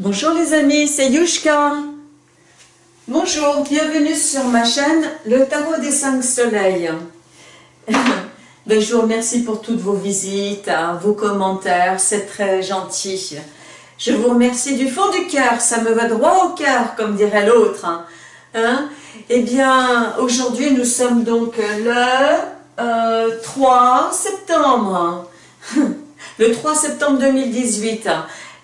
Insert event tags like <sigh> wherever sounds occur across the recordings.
Bonjour les amis, c'est Yushka. Bonjour, bienvenue sur ma chaîne, le Tarot des 5 Soleils. <laughs> ben, je vous remercie pour toutes vos visites, hein, vos commentaires, c'est très gentil. Je vous remercie du fond du cœur, ça me va droit au cœur, comme dirait l'autre. Hein. hein? eh bien, aujourd'hui, nous sommes donc le 3 euh, septembre. <laughs> le 3 septembre 2018.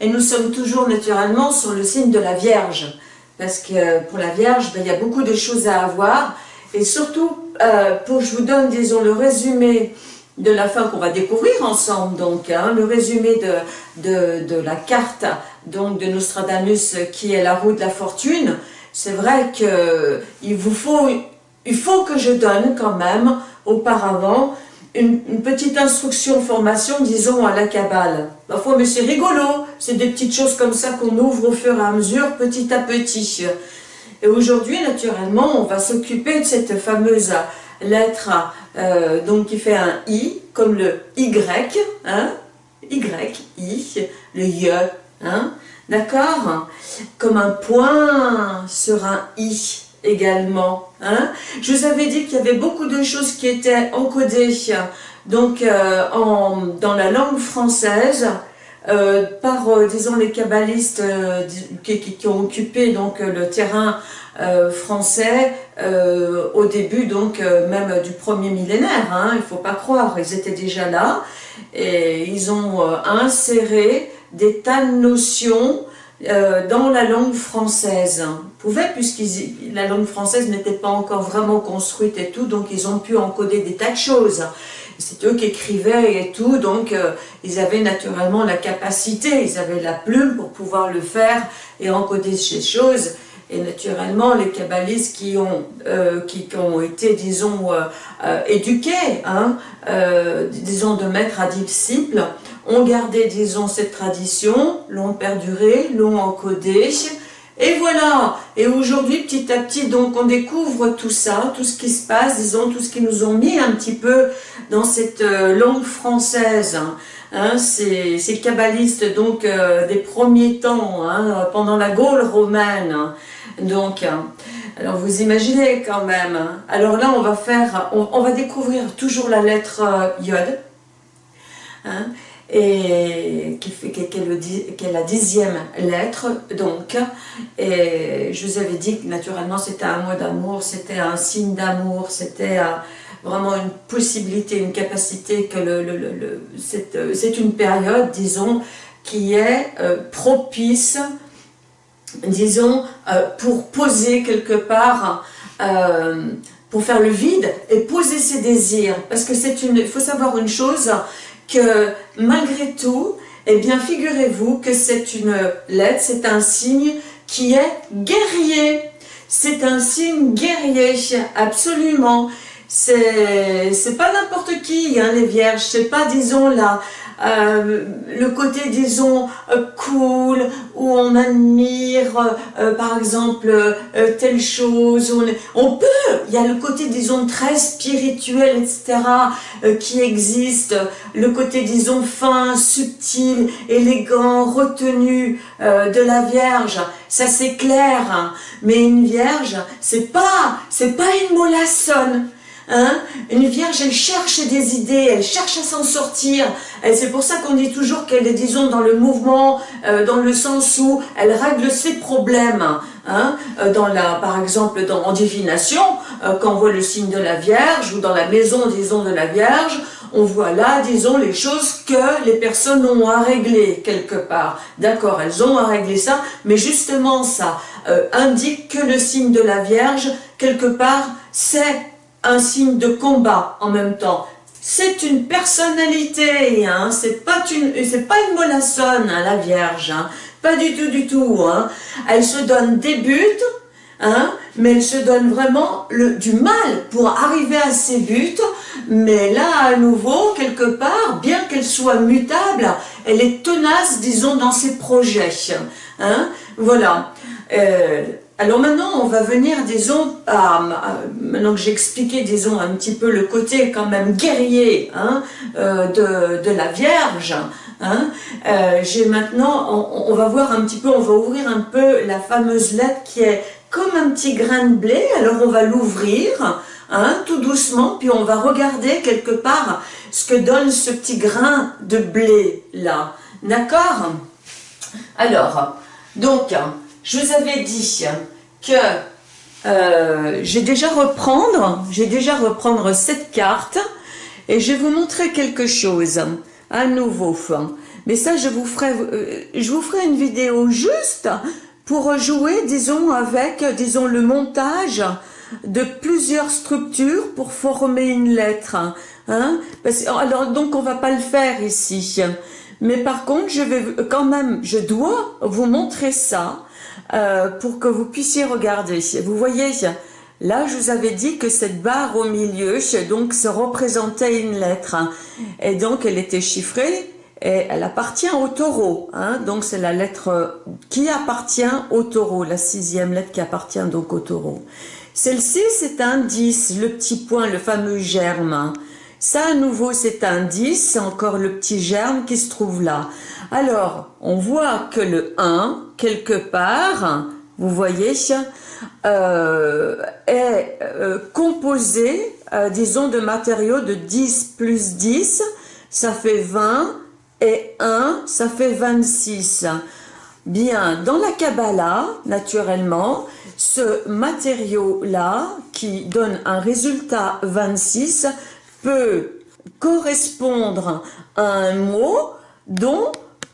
Et nous sommes toujours naturellement sur le signe de la Vierge. Parce que pour la Vierge, ben, il y a beaucoup de choses à avoir. Et surtout, euh, pour je vous donne, disons, le résumé de la fin qu'on va découvrir ensemble, donc, hein, le résumé de, de, de, la carte donc, de Nostradamus qui est la roue de la fortune, c'est vrai qu'il vous faut, il faut que je donne quand même auparavant une, petite instruction, formation, disons, à la cabale. Parfois, mais c'est rigolo, c'est des petites choses comme ça qu'on ouvre au fur et à mesure, petit à petit. Et aujourd'hui, naturellement, on va s'occuper de cette fameuse lettre euh, donc qui fait un I, comme le Y, hein, Y, I, le Y, hein, d'accord? Comme un point sur un I également. Hein. Je vous avais dit qu'il y avait beaucoup de choses qui étaient encodées donc, euh, en, dans la langue française euh, par, euh, disons, les kabbalistes qui, qui, ont occupé donc, le terrain français au début donc même du premier millénaire, hein, il ne faut pas croire, ils étaient déjà là et ils ont inséré des tas de notions dans la langue française. Pouvaient, puisque la langue française n'était pas encore vraiment construite et tout, donc ils ont pu encoder des tas de choses. C'est eux qui écrivaient et tout, donc euh, ils avaient naturellement la capacité, ils avaient la plume pour pouvoir le faire et encoder ces choses. Et naturellement, les kabbalistes qui ont, euh, qui, ont été, disons, éduqués, hein, disons, de maître à disciple, ont gardé, disons, cette tradition, l'ont perduré, l'ont encodé, et voilà, et aujourd'hui, petit à petit, donc on découvre tout ça, tout ce qui se passe, disons, tout ce qui nous ont mis un petit peu dans cette euh, langue française, hein, ces, ces, kabbalistes donc euh, des premiers temps, hein, pendant la Gaule romaine, donc, alors vous imaginez quand même, alors là on va faire, on, va découvrir toujours la lettre euh, Yod, hein, et qui, fait, est la dixième lettre, donc, et je vous avais dit que naturellement c'était un mot d'amour, c'était un signe d'amour, c'était vraiment une possibilité, une capacité, que le, le, c'est une période, disons, qui est euh, propice, disons, euh, pour poser quelque part, euh, pour faire le vide et poser ses désirs, parce que c'est une, il faut savoir une chose, que malgré tout, eh bien figurez-vous que c'est une lettre, c'est un signe qui est guerrier. C'est un signe guerrier, absolument. C'est pas n'importe qui, hein, les vierges, c'est pas, disons, là, euh, le côté, disons, euh, cool, où on admire, euh, par exemple, telle chose, on, on, peut, il y a le côté, disons, très spirituel, etc., qui existe, le côté, disons, fin, subtil, élégant, retenu de la Vierge, ça c'est clair, hein. mais une Vierge, c'est pas, c'est pas une molassonne, Hein? Une vierge, elle cherche des idées, elle cherche à s'en sortir. C'est pour ça qu'on dit toujours qu'elle est, disons, dans le mouvement, euh, dans le sens où elle règle ses problèmes. Hein? Euh, dans la, par exemple, dans, en divination, euh, quand on voit le signe de la Vierge, ou dans la maison, disons, de la Vierge, on voit là, disons, les choses que les personnes ont à régler quelque part. D'accord, elles ont à régler ça, mais justement ça indique que le signe de la Vierge, quelque part, c'est un signe de combat en même temps. C'est une personnalité, hein, c'est pas une, c'est mollassonne, hein, la Vierge, hein, pas du tout, du tout. Hein. Elle se donne des buts, hein, mais elle se donne vraiment du mal pour arriver à ses buts. Mais là, à nouveau, quelque part, bien qu'elle soit mutable, elle est tenace, disons, dans ses projets. Hein, voilà. Euh, alors maintenant, on va venir, disons, maintenant que j'ai expliqué, disons, un petit peu le côté quand même guerrier hein, euh, de, la Vierge, Hein. Euh, j'ai maintenant, on, va voir un petit peu, on va ouvrir un peu la fameuse lettre qui est comme un petit grain de blé. Alors on va l'ouvrir, hein, tout doucement, puis on va regarder quelque part ce que donne ce petit grain de blé là. D'accord? Alors, donc, je vous avais dit que euh, j'ai déjà reprendre, j'ai déjà reprendre cette carte et je vais vous montrer quelque chose à nouveau. Mais ça, je vous ferai, euh, je vous ferai une vidéo juste pour jouer, disons, avec, disons, le montage de plusieurs structures pour former une lettre. Hein alors, donc, on va pas le faire ici. Mais par contre, je vais quand même, je dois vous montrer ça euh, pour que vous puissiez regarder. Vous voyez, là, je vous avais dit que cette barre au milieu, donc, se représentait une lettre. Et donc, elle était chiffrée et elle appartient au taureau. Hein, donc, c'est la lettre qui appartient au taureau, la sixième lettre qui appartient donc au taureau. Celle-ci, c'est un 10, le petit point, le fameux germe. Ça, à nouveau, c'est un 10, c'est encore le petit germe qui se trouve là. Alors, on voit que le 1, quelque part, vous voyez, euh, est euh, composé, euh, disons, de matériaux de 10 plus 10, ça fait 20, et 1, ça fait 26. Bien, dans la Kabbalah, naturellement, ce matériau-là, qui donne un résultat 26, peut correspondre à un mot dont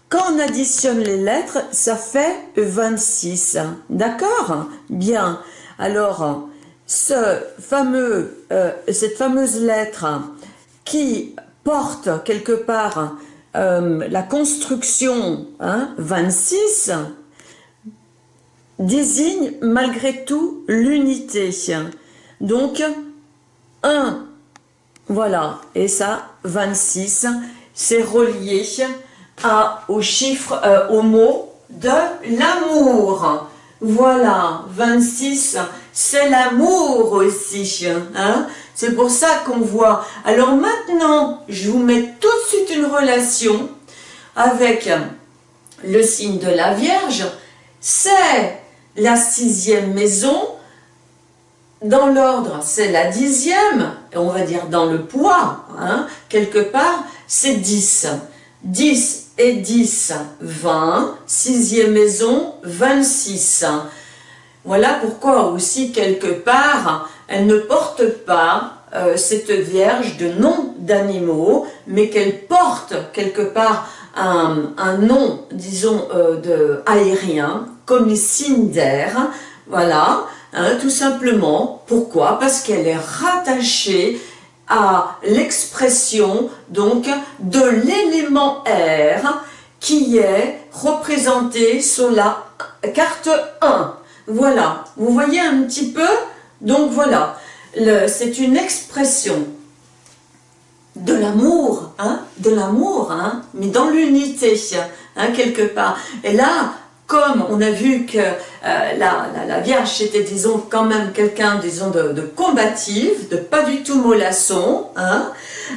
quand on additionne les lettres, ça fait 26. D'accord? Bien. Alors, ce fameux, euh, cette fameuse lettre qui porte quelque part euh, la construction hein, 26 désigne malgré tout l'unité. Donc, 1, voilà, et ça, 26, c'est relié au chiffre, euh, au mot de l'amour. Voilà, 26, c'est l'amour aussi. Hein c'est pour ça qu'on voit. Alors maintenant, je vous mets tout de suite une relation avec le signe de la Vierge. C'est la sixième maison. Dans l'ordre, c'est la dixième. On va dire dans le poids, hein, quelque part, c'est 10. 10 et 10, 20, sixième maison, 26. Voilà pourquoi aussi quelque part, elle ne porte pas euh, cette vierge de nom d'animaux, mais qu'elle porte quelque part un, nom, disons, euh, de aérien, comme les signes d'air, voilà, hein, tout simplement. Pourquoi? Parce qu'elle est rattachée à l'expression donc de l'élément R qui est représenté sur la carte 1. Voilà, vous voyez un petit peu? Donc voilà, c'est une expression de l'amour, hein, de l'amour, hein, mais dans l'unité, hein, quelque part. Et là, comme on a vu que euh, la, Vierge était, disons, quand même quelqu'un, disons, de, de, combative, de pas du tout mollasson, hein,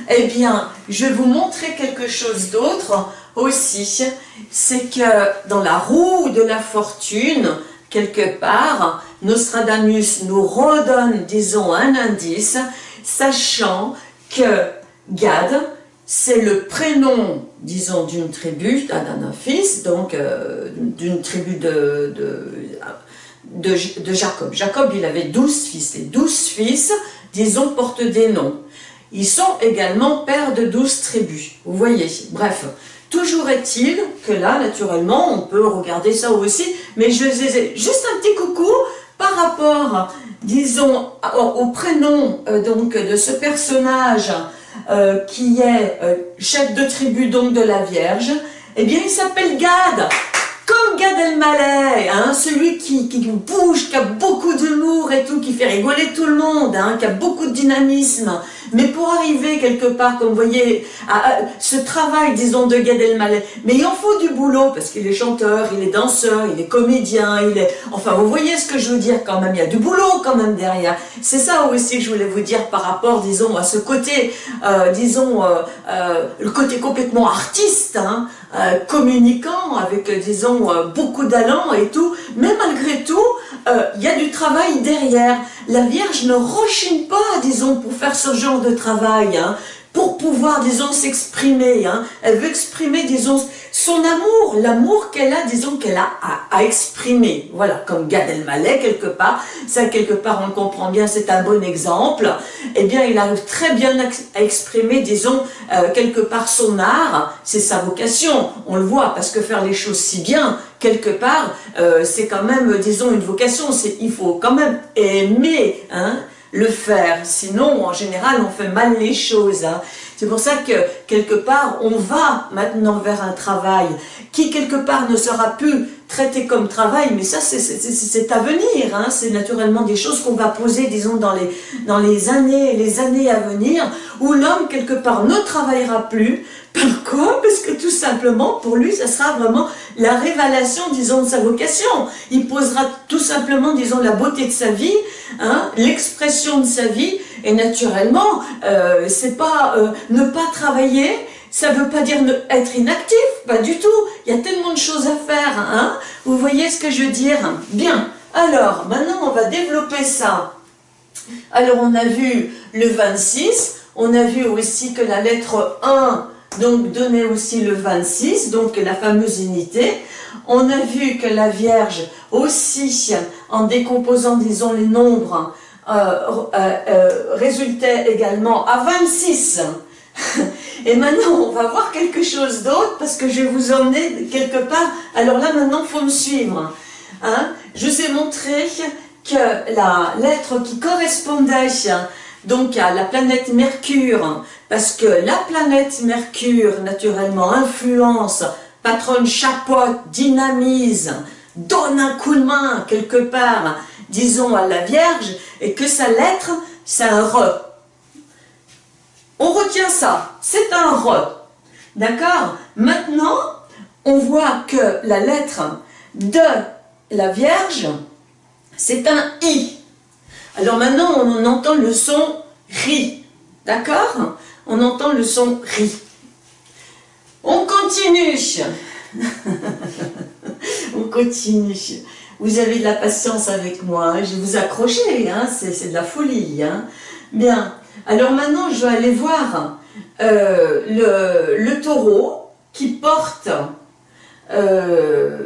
eh bien, je vais vous montrer quelque chose d'autre aussi, c'est que dans la roue de la fortune, quelque part, Nostradamus nous redonne, disons, un indice, sachant que Gad, c'est le prénom, disons, d'une tribu, d'un fils, donc euh, d'une tribu de, Jacob. Jacob, il avait douze fils. Les douze fils, disons, portent des noms. Ils sont également pères de douze tribus. Vous voyez, bref. Toujours est-il que là, naturellement, on peut regarder ça aussi, mais je faisais juste un petit coucou par rapport, disons, au prénom euh, donc de ce personnage euh, qui est euh, chef de tribu donc de la Vierge, eh bien il s'appelle Gad, comme Gad Elmaleh, hein, celui qui, qui, bouge, qui a beaucoup d'humour et tout, qui fait rigoler tout le monde, hein, qui a beaucoup de dynamisme. Mais pour arriver quelque part, comme vous voyez, à, ce travail, disons, de Gad Elmaleh, mais il en faut du boulot, parce qu'il est chanteur, il est danseur, il est comédien, il est... Enfin, vous voyez ce que je veux dire quand même, il y a du boulot quand même derrière. C'est ça aussi que je voulais vous dire par rapport, disons, à ce côté, euh, disons, euh, euh, le côté complètement artiste, hein, communicant, avec, disons, euh, beaucoup d'allant et tout, mais malgré tout, euh, il y a du travail derrière. La Vierge ne rechigne pas, disons, pour faire ce genre de travail, hein, pour pouvoir, disons, s'exprimer. Hein. Elle veut exprimer, disons, son amour, l'amour qu'elle a, disons, qu'elle a à, exprimer. Voilà, comme Gad Elmaleh, quelque part. Ça, quelque part, on comprend bien, c'est un bon exemple. Eh bien, il arrive très bien à exprimer, disons, euh, quelque part son art. C'est sa vocation, on le voit, parce que faire les choses si bien, quelque part, euh, c'est quand même, disons, une vocation. Il faut quand même aimer, hein, le faire. Sinon, en général, on fait mal les choses. Hein. C'est pour ça que, quelque part, on va maintenant vers un travail qui, quelque part, ne sera plus traité comme travail, mais ça, c'est à venir. Hein. C'est naturellement des choses qu'on va poser, disons, dans les, dans les années les années à venir, où l'homme, quelque part, ne travaillera plus. Pourquoi? Parce que tout simplement, pour lui, ça sera vraiment la révélation, disons, de sa vocation. Il posera tout simplement, disons, la beauté de sa vie, hein, l'expression de sa vie, et naturellement, euh, c'est pas euh, ne pas travailler, ça veut pas dire être inactif, pas du tout. Il y a tellement de choses à faire, hein Vous voyez ce que je veux dire? Bien. Alors, maintenant, on va développer ça. Alors, on a vu le 26, on a vu aussi que la lettre 1 donc donnait aussi le 26, donc la fameuse unité. On a vu que la Vierge aussi, en décomposant, disons, les nombres, euh, euh, euh, résultait également à 26. <laughs> Et maintenant, on va voir quelque chose d'autre parce que je vais vous emmener quelque part. Alors là, maintenant, faut me suivre. Hein. Je vous ai montré que la lettre qui correspondait donc à la planète Mercure, parce que la planète Mercure, naturellement, influence, patronne chapeaute, dynamise, donne un coup de main quelque part, disons à la Vierge, et que sa lettre, c'est un re. On retient ça, c'est un re. D'accord? Maintenant, on voit que la lettre de la Vierge, c'est un I. Alors maintenant, on entend le son RI. D'accord? On entend le son RI. On continue. <laughs> on continue. Vous avez de la patience avec moi. Hein. Je vais vous accrocher. Hein. C'est de la folie. Hein. Bien. Alors maintenant, je vais aller voir euh, le, taureau qui porte euh,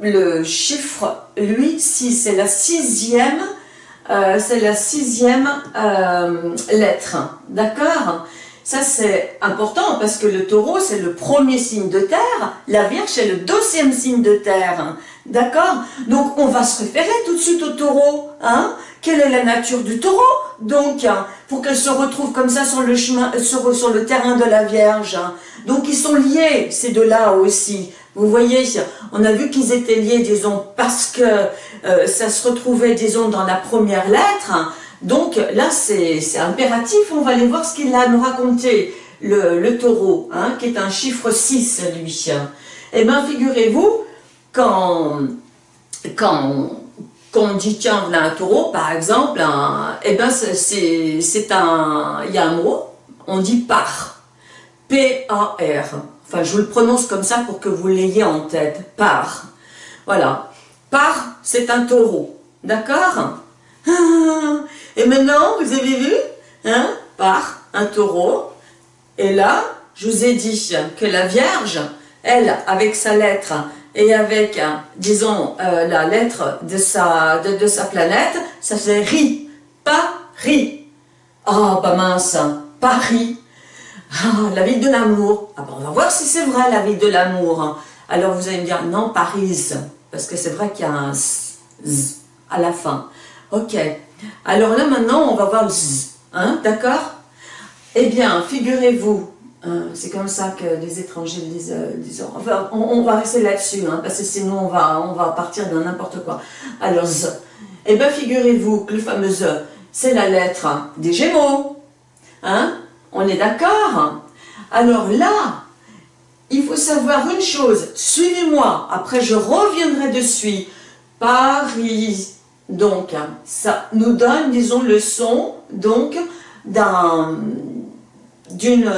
le chiffre, lui, 6. C'est la sixième euh, c'est la sixième lettre, d'accord? Ça c'est important parce que le taureau c'est le premier signe de terre, la Vierge c'est le deuxième signe de terre, d'accord? Donc on va se référer tout de suite au taureau, hein? Quelle est la nature du taureau? Donc pour qu'elle se retrouve comme ça sur le chemin, sur, sur le terrain de la Vierge, donc ils sont liés ces deux-là aussi. Vous voyez, on a vu qu'ils étaient liés, disons, parce que euh, ça se retrouvait, disons, dans la première lettre. Donc là, c'est impératif, on va aller voir ce qu'il a à nous raconter, le, taureau, hein, qui est un chiffre 6, lui. Eh bien, figurez-vous, quand, quand, on dit, tiens, voilà un taureau, par exemple, eh bien, c'est un, il y a un mot, on dit par, P-A-R, Enfin, je vous le prononce comme ça pour que vous l'ayez en tête. Par. Voilà. Par, c'est un taureau. D'accord? <laughs> Et maintenant, vous avez vu? Hein? Par, un taureau. Et là, je vous ai dit que la Vierge, elle, avec sa lettre et avec, disons, euh, la lettre de sa, de, sa planète, ça fait ri, pas ri. Ah, bah mince, Paris, ah, la ville de l'amour. Ah, ben, on va voir si c'est vrai, la ville de l'amour. Alors vous allez me dire, non, Paris, parce que c'est vrai qu'il y a un z à la fin. Ok. Alors là, maintenant, on va voir le z, hein, d'accord? Eh bien, figurez-vous, hein, c'est comme ça que les étrangers disent, disent enfin, on, va rester là-dessus, hein, parce que sinon on va, partir dans n'importe quoi. Alors, z. Eh bien, figurez-vous que le fameux z, c'est la lettre des Gémeaux. Hein On est d'accord Alors là, il faut savoir une chose, suivez-moi, après je reviendrai dessus. Paris, donc, ça nous donne, disons, le son, donc, d'un, d'une,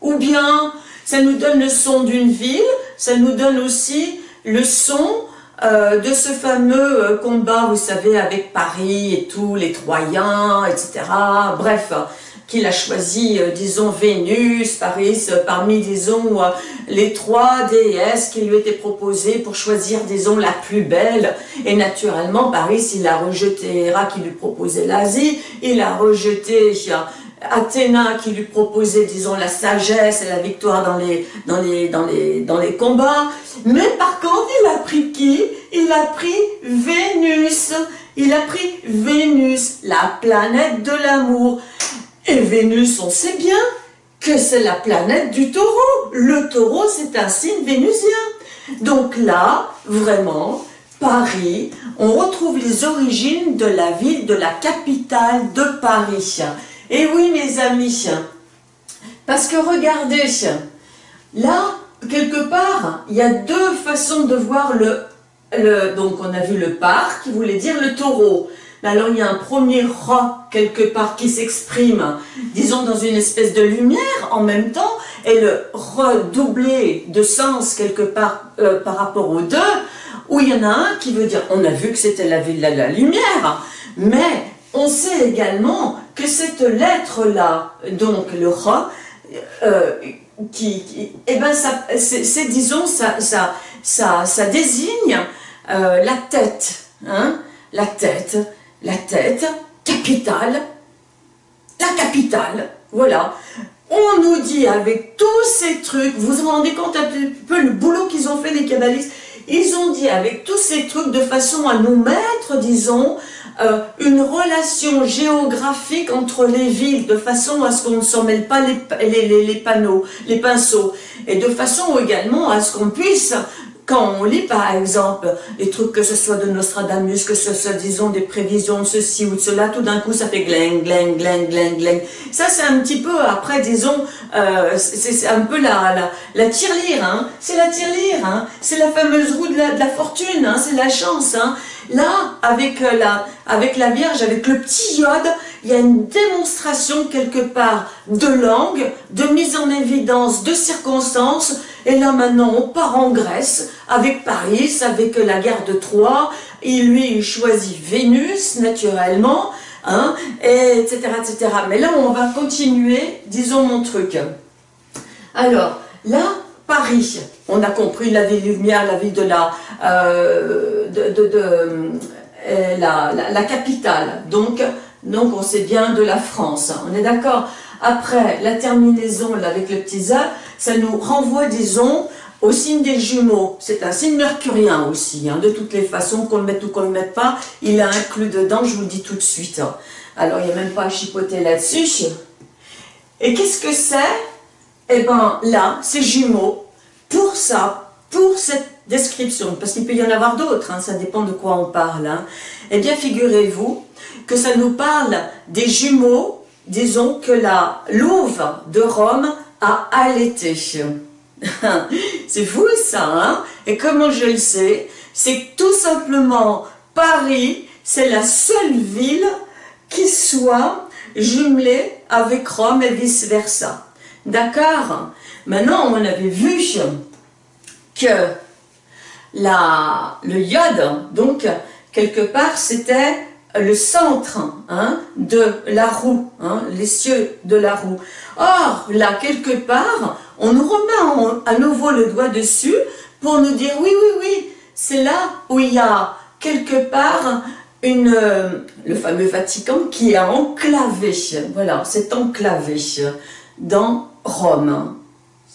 ou bien, ça nous donne le son d'une ville, ça nous donne aussi le son euh, de ce fameux euh, combat, vous savez, avec Paris et tout, les Troyens, etc. Bref, qu'il a choisi, euh, disons, Vénus, Paris, parmi, disons, les trois déesses qui lui étaient proposées pour choisir, disons, la plus belle. Et naturellement, Paris, il a rejeté Héra qui lui proposait l'Asie, il a rejeté Athéna qui lui proposait, disons, la sagesse et la victoire dans les, combats. Mais par contre, il a pris qui? Il a pris Vénus. Il a pris Vénus, la planète de l'amour. Et Vénus, on sait bien que c'est la planète du taureau. Le taureau, c'est un signe vénusien. Donc là, vraiment, Paris, on retrouve les origines de la ville, de la capitale de Paris. Et oui, mes amis, parce que regardez, là, quelque part, il y a deux façons de voir le, donc on a vu le parc, qui voulait dire le taureau. Alors il y a un premier rat quelque part qui s'exprime, disons dans une espèce de lumière en même temps, et le redoublé de sens quelque part euh, par rapport aux deux, où il y en a un qui veut dire, on a vu que c'était la ville la lumière, mais on sait également que cette lettre-là, donc le Ra, euh, qui, eh ben c'est, disons, ça, ça, désigne euh, la tête, hein, la tête, la tête, capitale, la capitale, voilà. On nous dit avec tous ces trucs, vous vous rendez compte un peu le boulot qu'ils ont fait les kabbalistes, ils ont dit avec tous ces trucs de façon à nous mettre, disons, euh, une relation géographique entre les villes, de façon à ce qu'on ne s'en mêle pas les, panneaux, les pinceaux, et de façon également à ce qu'on puisse quand on lit par exemple les trucs que ce soit de Nostradamus, que ce soit disons des prévisions de ceci ou de cela, tout d'un coup ça fait gling, gling, gling, gling, gling. Ça c'est un petit peu après disons, euh, c'est un peu la, la, la tirelire, hein. c'est la tirelire, hein. c'est la fameuse roue de la, de la fortune, hein. c'est la chance. Hein. Là, avec euh, la, avec la Vierge, avec le petit iode, il y a une démonstration quelque part de langue, de mise en évidence, de circonstances. Et là maintenant, on part en Grèce, avec Paris, avec la guerre de Troie. Il lui choisit Vénus, naturellement, hein, et etc., etc. Mais là, on va continuer, disons mon truc. Alors, là, Paris, on a compris la ville lumière, la ville de la, euh, euh, la, capitale, donc, donc on sait bien de la France, on est d'accord? Après, la terminaison avec le petit A, ça nous renvoie, disons, au signe des jumeaux. C'est un signe mercurien aussi, hein, de toutes les façons, qu'on le mette ou qu'on ne le mette pas, il a inclus dedans, je vous le dis tout de suite. Alors, il n'y a même pas à chipoter là-dessus. Et qu'est-ce que c'est? Eh bien, là, c'est jumeaux. Pour ça, pour cette description, parce qu'il peut y en avoir d'autres, hein, ça dépend de quoi on parle, hein, eh bien, figurez-vous que ça nous parle des jumeaux, disons que la louve de Rome a allaité. <laughs> C'est fou ça, hein Et comment je le sais? C'est tout simplement Paris, c'est la seule ville qui soit jumelée avec Rome et vice-versa. D'accord? Maintenant, on avait vu que le iode, donc, quelque part, c'était le centre hein, de la roue, hein, les cieux de la roue. Or, là, quelque part, on nous remet à nouveau le doigt dessus pour nous dire, oui, oui, oui, c'est là où il y a quelque part une, le fameux Vatican qui est enclavé, voilà, c'est enclavé dans Rome.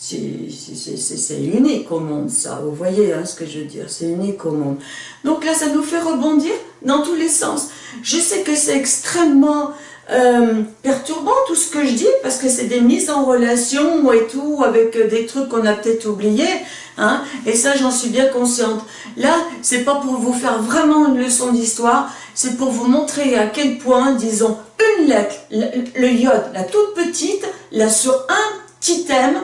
C'est unique au monde, ça. Vous voyez hein, ce que je veux dire C'est unique au monde. Donc là, ça nous fait rebondir dans tous les sens. Je sais que c'est extrêmement euh, perturbant tout ce que je dis, parce que c'est des mises en relation et tout, avec des trucs qu'on a peut-être oubliés. Hein, et ça, j'en suis bien consciente. Là, c'est pas pour vous faire vraiment une leçon d'histoire, c'est pour vous montrer à quel point, disons, une lettre, le, iode, la toute petite, là sur un petit thème,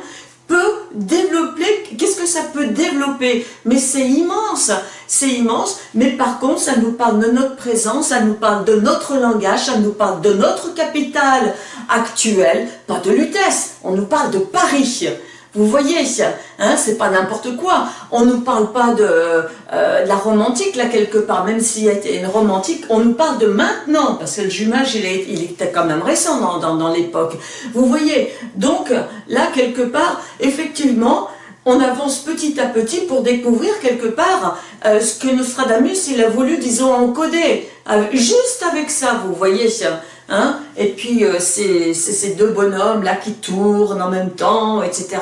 peut développer, qu'est-ce que ça peut développer? Mais c'est immense, c'est immense, mais par contre, ça nous parle de notre présence, ça nous parle de notre langage, ça nous parle de notre capital actuel, pas de Lutèce, on nous parle de Paris. Vous voyez, hein, c'est pas n'importe quoi. On ne nous parle pas de, euh, la romantique, là, quelque part, même s'il y a une romantique, on nous parle de maintenant, parce que le jumage, il, était quand même récent dans l'époque. Vous voyez, donc, là, quelque part, effectivement, on avance petit à petit pour découvrir quelque part euh, ce que Nostradamus il a voulu, disons, encoder. Euh, juste avec ça, vous voyez, Hein et puis euh, c'est ces deux bonhommes là qui tournent en même temps, etc.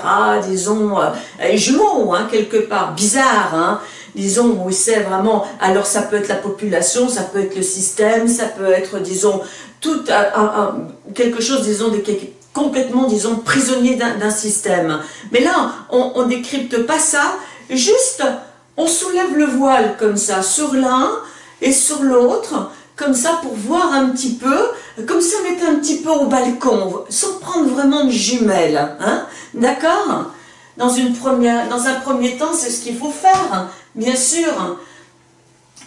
Disons, euh, jumeaux, hein, quelque part, bizarre, hein disons, où c'est vraiment, alors ça peut être la population, ça peut être le système, ça peut être, disons, tout quelque chose, disons, de, complètement, disons, prisonnier d'un système. Mais là, on ne décrypte pas ça, juste, on soulève le voile comme ça, sur l'un et sur l'autre, comme ça pour voir un petit peu, comme si on un petit peu au balcon, sans prendre vraiment de jumelles, hein, d'accord? Dans un premier temps, c'est ce qu'il faut faire, bien sûr.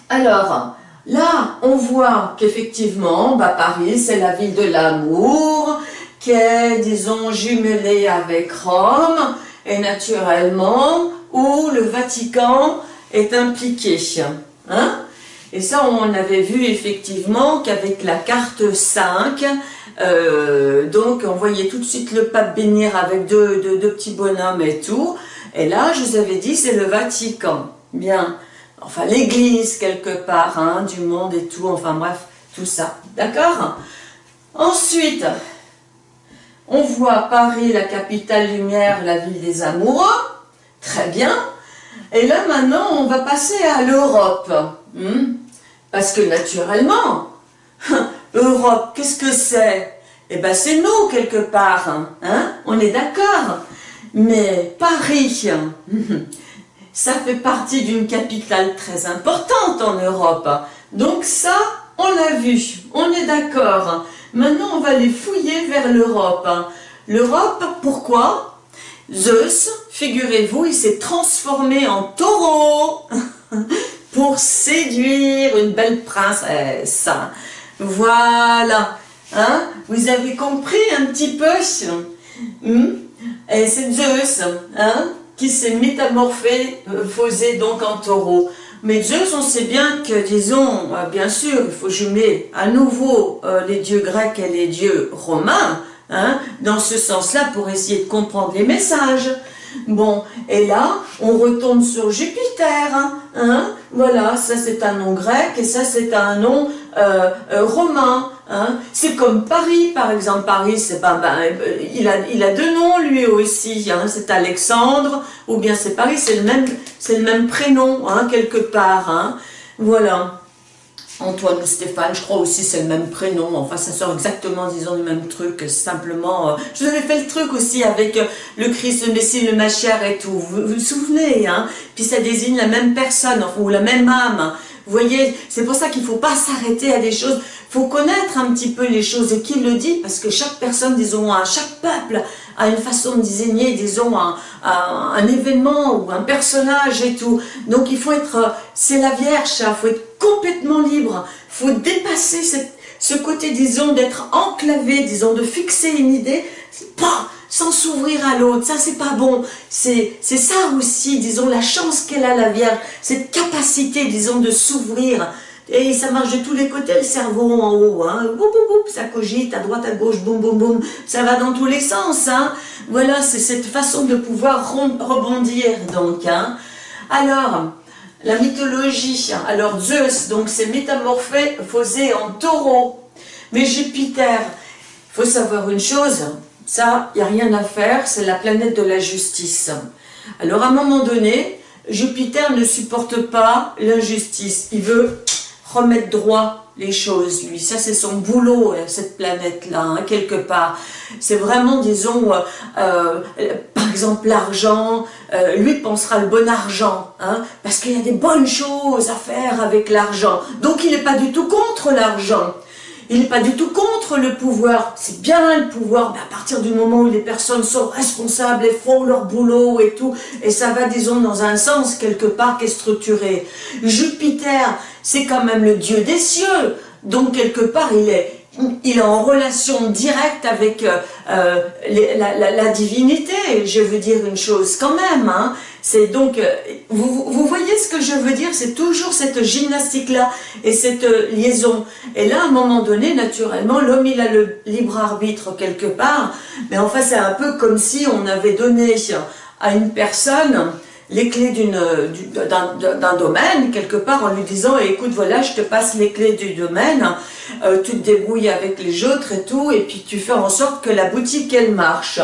Alors, là, on voit qu'effectivement, bah, Paris, c'est la ville de l'amour, qui est, disons, jumelée avec Rome, et naturellement, où le Vatican est impliqué. Hein et ça, on avait vu effectivement qu'avec la carte 5, euh, donc on voyait tout de suite le pape bénir avec deux, petits bonhommes et tout. Et là, je vous avais dit, c'est le Vatican. Bien, enfin l'église quelque part, hein, du monde et tout, enfin bref, tout ça. D'accord? Ensuite, on voit Paris, la capitale lumière, la ville des amoureux. Très bien. Et là, maintenant, on va passer à l'Europe. Hmm? Parce que naturellement, Europe, qu'est-ce que c'est? Eh bien, c'est nous, quelque part. Hein? On est d'accord. Mais Paris, <laughs> ça fait partie d'une capitale très importante en Europe. Donc ça, on l'a vu, on est d'accord. Maintenant, on va les fouiller vers l'Europe. L'Europe, pourquoi? Zeus, figurez-vous, il s'est transformé en taureau <laughs> pour séduire une belle princesse. Voilà. Hein? Vous avez compris un petit peu? Hmm? Et c'est Zeus hein, qui s'est métamorphosé euh, donc en taureau. Mais Zeus, on sait bien que, disons, euh, bien sûr, il faut jumer à nouveau euh, les dieux grecs et les dieux romains, hein, dans ce sens-là, pour essayer de comprendre les messages. Bon, et là, on retourne sur Jupiter, hein, voilà, ça c'est un nom grec et ça c'est un nom euh, euh, romain. Hein. C'est comme Paris, par exemple. Paris, c'est ben, il, a, il a deux noms lui aussi. Hein. C'est Alexandre ou bien c'est Paris, c'est le même, c'est le même prénom hein, quelque part. Hein. Voilà. Antoine ou Stéphane, je crois aussi c'est le même prénom, enfin ça sort exactement disons le même truc, simplement, euh, je vous avais fait le truc aussi avec euh, le Christ, le Messie, le Machère et tout, vous vous, souvenez, hein? Puis ça désigne la même personne, ou la même âme, voyez, c'est pour ça qu'il ne faut pas s'arrêter à des choses, il faut connaître un petit peu les choses, et qui le dit, parce que chaque personne, disons, chaque peuple a une façon de désigner, disons, un, un, événement ou un personnage et tout. Donc il faut être, euh, c'est la Vierge, il faut être complètement libre, il faut dépasser ce côté, disons, d'être enclavé, disons, de fixer une idée, sans s'ouvrir à l'autre, ça c'est pas bon, c'est ça aussi, disons, la chance qu'elle a la Vierge, cette capacité, disons, de s'ouvrir, et ça marche de tous les côtés, le cerveau en haut, boum, boum, boum, ça cogite à droite, à gauche, boum, boum, boum, ça va dans tous les sens. Hein. Voilà, c'est cette façon de pouvoir rebondir, donc. Hein. Alors, la mythologie, alors Zeus, donc c'est métamorphé, faisait en taureau, mais Jupiter, faut savoir une chose, ça, il n'y a rien à faire, c'est la planète de la justice. Alors à un moment donné, Jupiter ne supporte pas l'injustice, il veut remettre droit les choses, lui. Ça, c'est son boulot, euh, cette planète-là, hein, quelque part. C'est vraiment, disons, euh, euh, par exemple, l'argent. lui pensera le bon argent, hein, parce qu'il y a des bonnes choses à faire avec l'argent. Donc, il n'est pas du tout contre l'argent. Il n'est pas du tout contre le pouvoir. C'est bien le pouvoir, mais à partir du moment où les personnes sont responsables et font leur boulot et tout, et ça va, disons, dans un sens quelque part qui est structuré. Jupiter, c'est quand même le dieu des cieux. Donc, quelque part, il est il est en relation directe avec euh, euh, la, divinité, je veux dire une chose quand même. Hein. C'est donc, euh, vous, voyez ce que je veux dire? C'est toujours cette gymnastique-là et cette liaison. Et là, à un moment donné, naturellement, l'homme, il a le libre arbitre quelque part, mais enfin, c'est un peu comme si on avait donné à une personne les clés d'un domaine, quelque part, en lui disant « écoute, voilà, je te passe les clés du domaine, euh, tu te débrouilles avec les autres et tout, et puis tu fais en sorte que la boutique, elle marche. »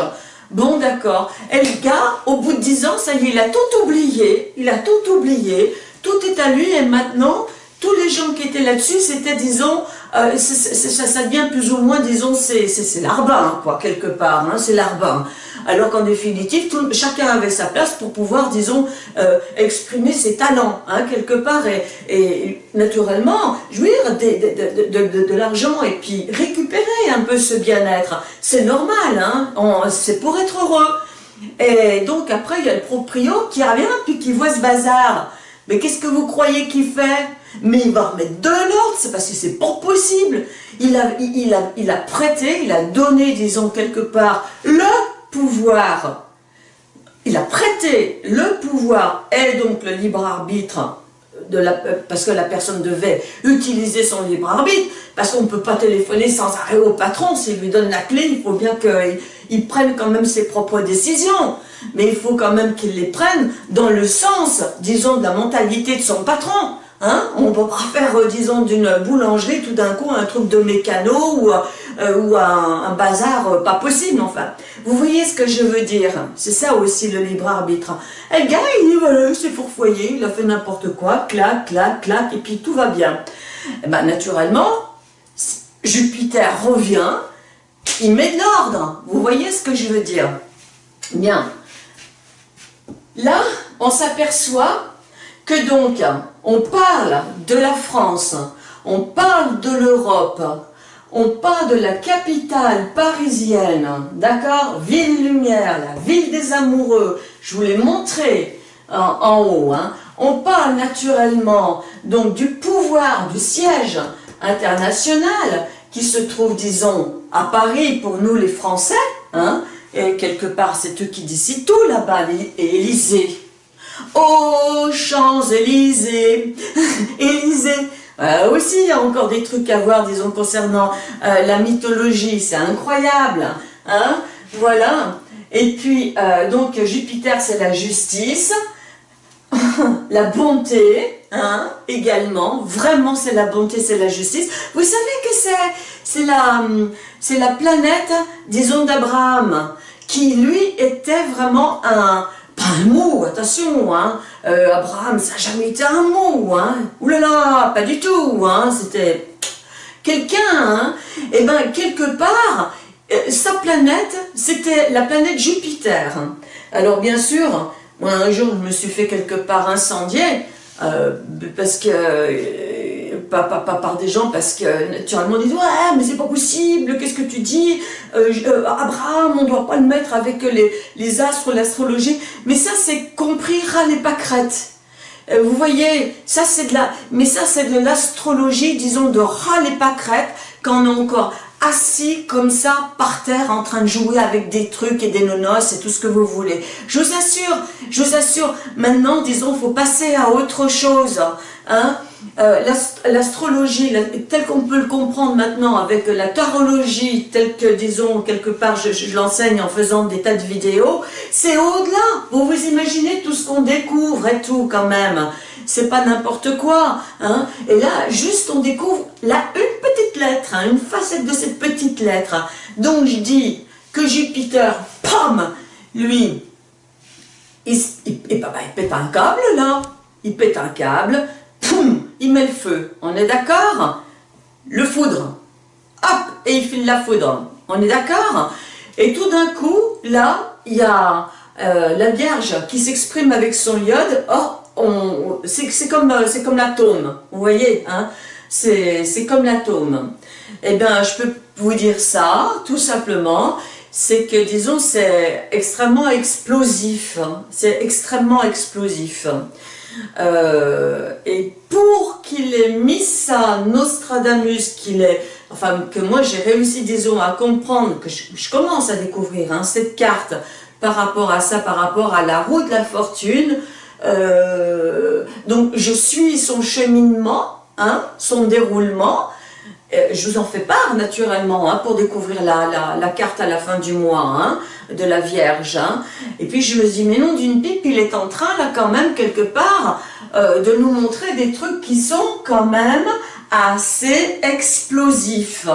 Bon, d'accord. Et le gars, au bout de dix ans, ça y est, il a tout oublié, il a tout oublié, tout est à lui, et maintenant, tous les gens qui étaient là-dessus, c'était, disons, euh, ça, devient plus ou moins, disons, c'est l'arbin, quoi, quelque part, hein, c'est l'arbin alors qu'en définitive, chacun avait sa place pour pouvoir, disons, euh, exprimer ses talents, hein, quelque part, et, naturellement, jouir de, l'argent, et puis récupérer un peu ce bien-être. C'est normal, hein, c'est pour être heureux. Et donc après, il y a le proprio qui revient, puis qui voit ce bazar. Mais qu'est-ce que vous croyez qu'il fait? Mais il va remettre de l'ordre, c'est parce que c'est pas possible. Il a, il, a, il a prêté, il a donné, disons, quelque part, le il a prêté le pouvoir. Et donc le libre arbitre, parce que la personne devait utiliser son libre arbitre, parce qu'on ne peut pas téléphoner sans arrêt au patron, s'il lui donne la clé, il faut bien qu'il prenne quand même ses propres décisions, mais il faut quand même qu'il les prenne dans le sens, disons, de la mentalité de son patron, Hein. On ne peut pas faire, euh, disons, d'une boulangerie tout d'un coup un truc de mécano ou, euh, ou un, bazar euh, pas possible, enfin. Vous voyez ce que je veux dire? C'est ça aussi le libre arbitre. Et le gars, il voilà, c'est fourfoyé, il a fait n'importe quoi, clac, clac, clac, et puis tout va bien. Et eh ben, naturellement, Jupiter revient, il met de l'ordre. Vous voyez ce que je veux dire? Bien. Là, on s'aperçoit que donc, on parle de la France, on parle de l'Europe, on parle de la capitale parisienne, d'accord? Ville lumière, la ville des amoureux, je vous l'ai montré en, haut, hein. on parle naturellement donc du pouvoir du siège international qui se trouve, disons, à Paris pour nous les Français, hein, et quelque part c'est eux qui décident tout là-bas, Élysée, Oh, Champs-Élysées. <laughs> Élysée euh, aussi, il y a encore des trucs à voir, disons, concernant euh, la mythologie, c'est incroyable, hein Voilà. Et puis, euh, donc, Jupiter, c'est la justice, <laughs> la bonté, hein, également, vraiment, c'est la bonté, c'est la justice. Vous savez que c'est la, la planète, disons, d'Abraham, qui, lui, était vraiment un, un mot, attention, hein. Euh, Abraham, ça n'a jamais été un mot, hein. Là, pas du tout, hein. C'était quelqu'un, hein. Et eh ben quelque part, euh, sa planète, c'était la planète Jupiter. Alors bien sûr, moi un jour je me suis fait quelque part incendier, euh, parce que pas, par des gens parce que naturellement ils disent ouais mais c'est pas possible qu'est-ce que tu dis? Euh, euh, Abraham on doit pas le mettre avec les, les astres l'astrologie. Mais ça c'est compris ras les pâquerettes. Euh, vous voyez ça c'est de la mais ça c'est de l'astrologie disons de ras les pâquerettes quand on est encore assis comme ça par terre en train de jouer avec des trucs et des nonos et tout ce que vous voulez. Je vous assure, je vous assure, maintenant disons, faut passer à autre chose. Hein euh, l'astrologie, telle qu'on peut le comprendre maintenant avec la tarologie, telle que, disons, quelque part, je, l'enseigne en faisant des tas de vidéos, c'est au-delà. Vous vous imaginez tout ce qu'on découvre et tout, quand même. C'est pas n'importe quoi. Hein. Et là, juste, on découvre là, une petite lettre, hein, une facette de cette petite lettre. Donc, je dis que Jupiter, pam, lui, il, il, il pète un câble, là. Il pète un câble, il met le feu. On est d'accord? Le foudre. Hop, et il file la foudre. On est d'accord? Et tout d'un coup, là, il y a euh, la Vierge qui s'exprime avec son iode. Oh, c'est comme, euh, comme l'atome, vous voyez hein? C'est comme l'atome. Eh bien, je peux vous dire ça, tout simplement, c'est que, disons, c'est extrêmement explosif. Hein. c'est extrêmement explosif. Euh, et pour qu'il ait mis ça, Nostradamus, qu'il est, enfin, que moi j'ai réussi, disons, à comprendre, que je, commence à découvrir hein, cette carte par rapport à ça, par rapport à la roue de la fortune, euh, donc je suis son cheminement, hein, son déroulement, euh, je vous en fais part naturellement hein, pour découvrir la, la, carte à la fin du mois hein, de la Vierge. Et puis je me dis, mais non, d'une pipe, il est en train là quand même quelque part euh, de nous montrer des trucs qui sont quand même assez explosifs.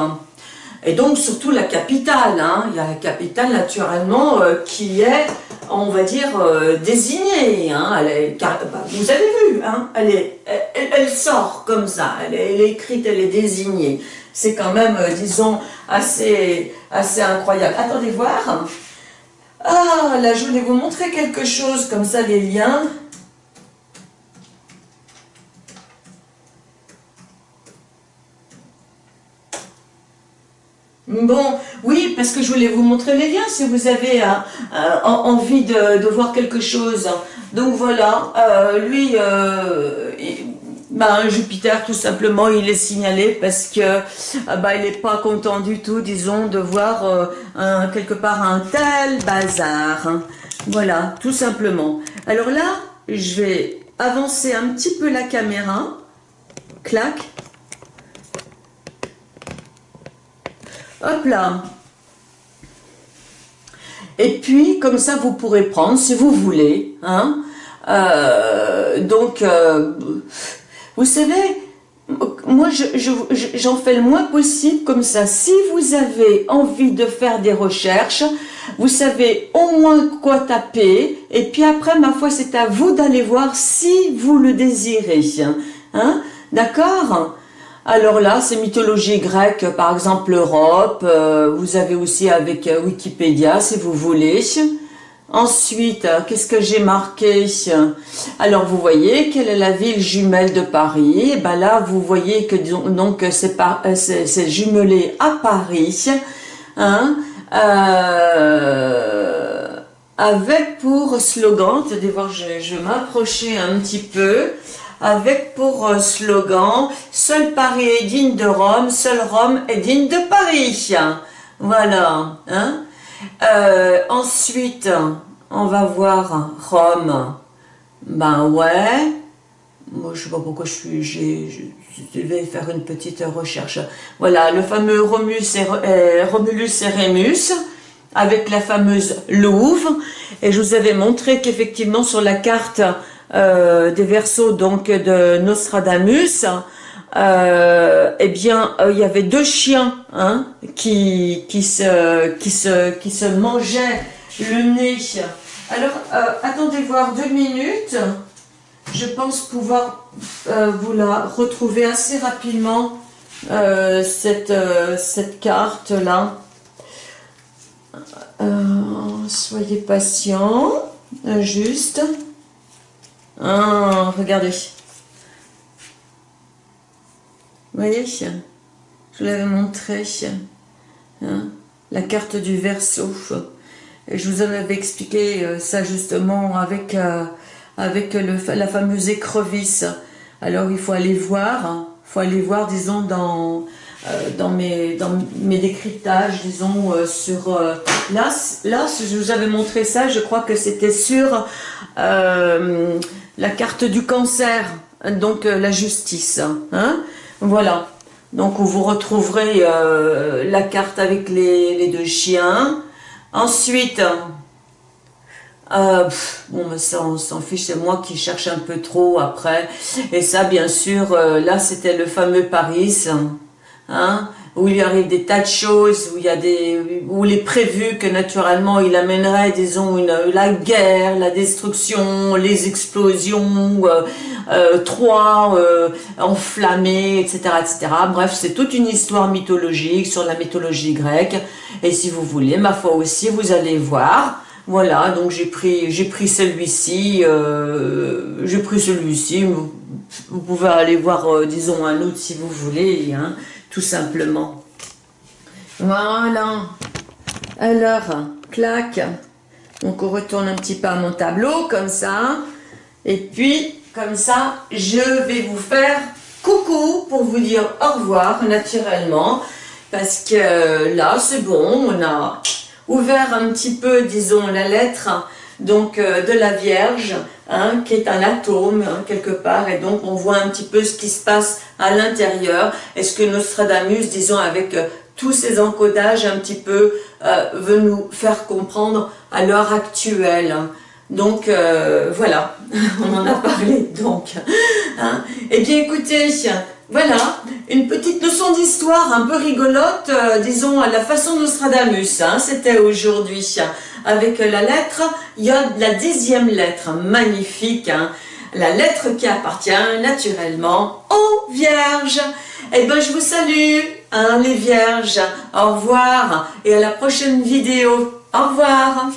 Et donc surtout la capitale, il y a la capitale naturellement euh, qui est on va dire, euh, désignée. Hein, bah, vous avez vu, hein, elle, sort comme ça, elle est, écrite, elle est désignée. C'est quand même, euh, disons, assez, assez incroyable. Attendez voir. Ah, là, je voulais vous montrer quelque chose, comme ça, les liens. Bon, oui, parce que je voulais vous montrer les liens si vous avez euh, euh, envie de, voir quelque chose. Donc voilà, euh, lui, ben, Jupiter tout simplement, il est signalé parce que bah, il n'est pas content du tout, disons, de voir quelque part un tel bazar. Voilà, tout simplement. Alors là, je vais avancer un petit peu la caméra. Clac. Hop là. Et puis, comme ça, vous pourrez prendre, si vous voulez. Hein. Euh, donc, euh, vous savez, moi, j'en fais le moins possible comme ça. Si vous avez envie de faire des recherches, vous savez au moins quoi taper. Et puis après, ma foi, c'est à vous d'aller voir si vous le désirez. Hein, D'accord? Alors là, c'est mythologie grecque, par exemple l'Europe, euh, vous avez aussi avec euh, Wikipédia si vous voulez. Ensuite, euh, qu'est-ce que j'ai marqué Alors vous voyez, quelle est la ville jumelle de Paris Et ben là, vous voyez que donc c'est jumelé à Paris. Hein, avec pour slogan, je, je vais m'approcher un petit peu avec pour euh, slogan « Seul Paris est digne de Rome, seul Rome est digne de Paris ». Voilà. Hein euh, ensuite, on va voir Rome. Ben ouais. Moi, je sais pas pourquoi je suis... Je vais faire une petite recherche. Voilà, le fameux Romulus et, euh, Romulus et Rémus avec la fameuse Louve. Et je vous avais montré qu'effectivement sur la carte euh, des versos donc de Nostradamus, euh, eh bien, euh, il y avait deux chiens hein, qui, qui, se, qui, se, qui se mangeaient le nez. Alors, attendez voir deux minutes. Je pense pouvoir vous la retrouver assez rapidement, cette, cette carte-là. soyez patient, juste. Ah, regardez. Vous voyez Je vous l'avais montré. Hein, la carte du verso. Et je vous en avais expliqué euh, ça justement avec, euh, avec le, la fameuse écrevisse. Alors il faut aller voir, il faut aller voir, disons, dans, euh, dans, mes, dans mes décryptages, disons, sur... là, là, je vous avais montré ça, je crois que c'était sur la carte du cancer, donc euh, la justice. Hein voilà. Donc vous retrouverez euh, la carte avec les, deux chiens. Ensuite, euh, bon, ça on s'en fiche, c'est moi qui cherche un peu trop après. Et ça, bien sûr, là c'était le fameux Paris. Hein où il lui arrive des tas de choses, où il est prévu que naturellement il amènerait, disons, la guerre, la destruction, les explosions, euh, euh, Troie euh, enflammé, etc., etc. Bref, c'est toute une histoire mythologique sur la mythologie grecque. Et si vous voulez, ma foi aussi, vous allez voir. Voilà, donc j'ai pris, celui-ci, j'ai pris celui-ci. Vous, pouvez aller voir, disons, un autre si vous voulez, hein, tout simplement. Voilà. Alors, clac. Donc on retourne un petit peu à mon tableau, comme ça. Et puis, comme ça, je vais vous faire coucou pour vous dire au revoir naturellement. Parce que là, c'est bon, on a ouvert un petit peu, disons, la lettre donc euh, de la Vierge, hein, qui est un atome hein, quelque part, et donc on voit un petit peu ce qui se passe à l'intérieur. Est-ce que Nostradamus, disons, avec euh, tous ces encodages un petit peu, euh, veut nous faire comprendre à l'heure actuelle donc voilà, <laughs> on en a parlé donc. Hein. Eh bien écoutez, voilà, une petite leçon d'histoire un peu rigolote, euh, disons à la façon Nostradamus, hein, c'était aujourd'hui. Avec la lettre, il y a la dixième lettre, magnifique, hein. la lettre qui appartient naturellement aux vierges. Eh bien je vous salue, les vierges, au revoir et à la prochaine vidéo. Au revoir